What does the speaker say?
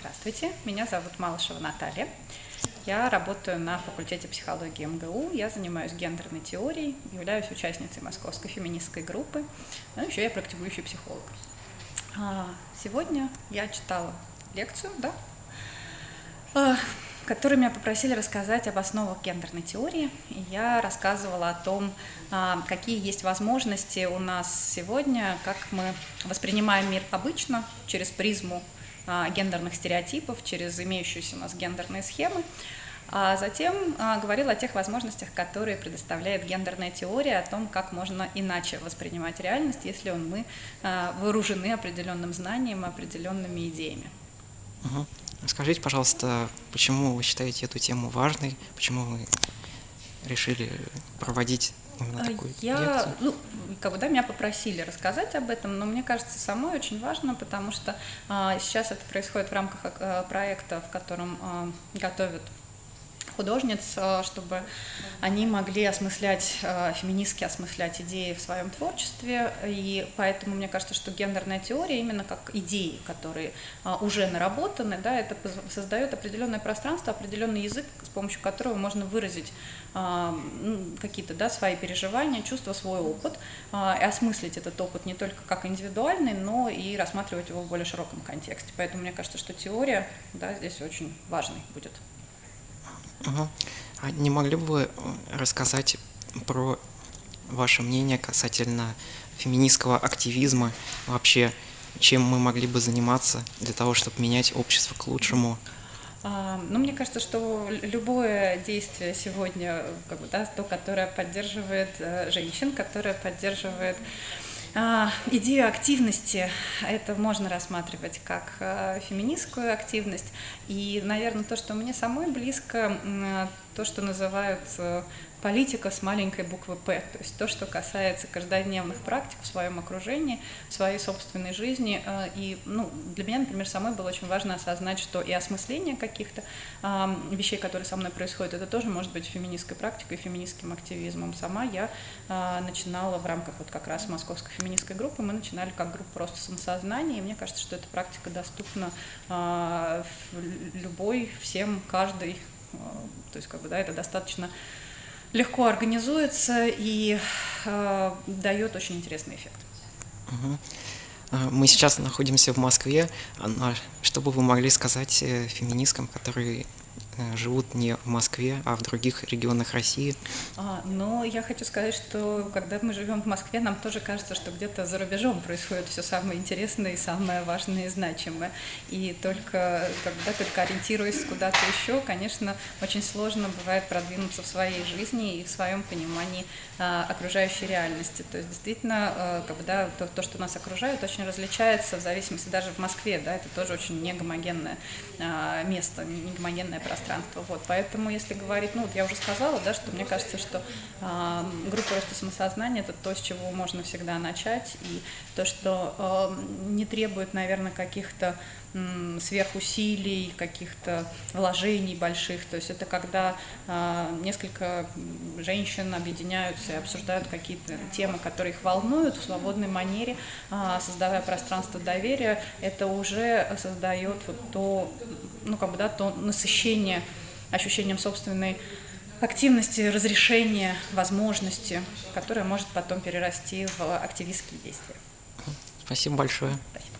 Здравствуйте, меня зовут Малышева Наталья. Я работаю на факультете психологии МГУ, я занимаюсь гендерной теорией, являюсь участницей московской феминистской группы, но еще я практикующий психолог. А, сегодня я читала лекцию, да, а, которой меня попросили рассказать об основах гендерной теории. И я рассказывала о том, а, какие есть возможности у нас сегодня, как мы воспринимаем мир обычно через призму гендерных стереотипов, через имеющиеся у нас гендерные схемы. А затем а, говорила о тех возможностях, которые предоставляет гендерная теория, о том, как можно иначе воспринимать реальность, если мы вооружены определенным знанием, определенными идеями. Угу. Скажите, пожалуйста, почему вы считаете эту тему важной, почему вы решили проводить именно такую Я, лекцию? ну, как бы, да, меня попросили рассказать об этом, но мне кажется, самой очень важно, потому что а, сейчас это происходит в рамках а, проекта, в котором а, готовят художниц, э, чтобы они могли осмыслять, э, феминистски осмыслять идеи в своем творчестве. И поэтому мне кажется, что гендерная теория именно как идеи, которые э, уже наработаны, да, это создает определенное пространство, определенный язык, с помощью которого можно выразить какие-то да, свои переживания, чувства, свой опыт, и осмыслить этот опыт не только как индивидуальный, но и рассматривать его в более широком контексте. Поэтому мне кажется, что теория да, здесь очень важной будет. Угу. А не могли бы вы э, рассказать про ваше мнение касательно феминистского активизма, вообще чем мы могли бы заниматься для того, чтобы менять общество к лучшему? А, ну, мне кажется, что любое действие сегодня, как бы, да, то, которое поддерживает э, женщин, которое поддерживает а, идею активности это можно рассматривать как э, феминистскую активность. И, наверное, то, что мне самой близко, то, что называют э, политика с маленькой буквы «П», то есть то, что касается каждодневных практик в своем окружении, в своей собственной жизни. Э, и ну, для меня, например, самой было очень важно осознать, что и осмысление каких-то вещей, которые со мной происходят, это тоже может быть феминистской практикой, феминистским активизмом. Сама я э, начинала в рамках вот как раз московской феминистской группы, мы начинали как группа просто самосознания, и мне кажется, что эта практика доступна э, любой, всем, каждый. То есть, как бы, да, это достаточно легко организуется и э, дает очень интересный эффект. Мы сейчас находимся в Москве. Что бы вы могли сказать э, феминисткам, которые Э, живут не в Москве, а в других регионах России. А, но я хочу сказать, что когда мы живем в Москве, нам тоже кажется, что где-то за рубежом происходит все самое интересное и самое важное и значимое. И только, когда только ориентируясь куда-то еще, конечно, очень сложно бывает продвинуться в своей жизни и в своем понимании а, окружающей реальности. То есть действительно, а, как бы, да, то, то, что нас окружает, очень различается в зависимости даже в Москве. Да, это тоже очень негомогенное а, место, негомогенное пространство пространство. Вот, поэтому, если говорить, ну, вот я уже сказала, да, что мне кажется, что э, группа роста самосознания – это то, с чего можно всегда начать, и то, что э, не требует, наверное, каких-то э, сверхусилий, каких-то вложений больших. То есть это когда э, несколько женщин объединяются и обсуждают какие-то темы, которые их волнуют в свободной манере, э, создавая пространство доверия, это уже создает вот то, ну, как бы, да, то насыщение ощущением собственной активности, разрешения, возможности, которое может потом перерасти в активистские действия. Спасибо большое. Спасибо.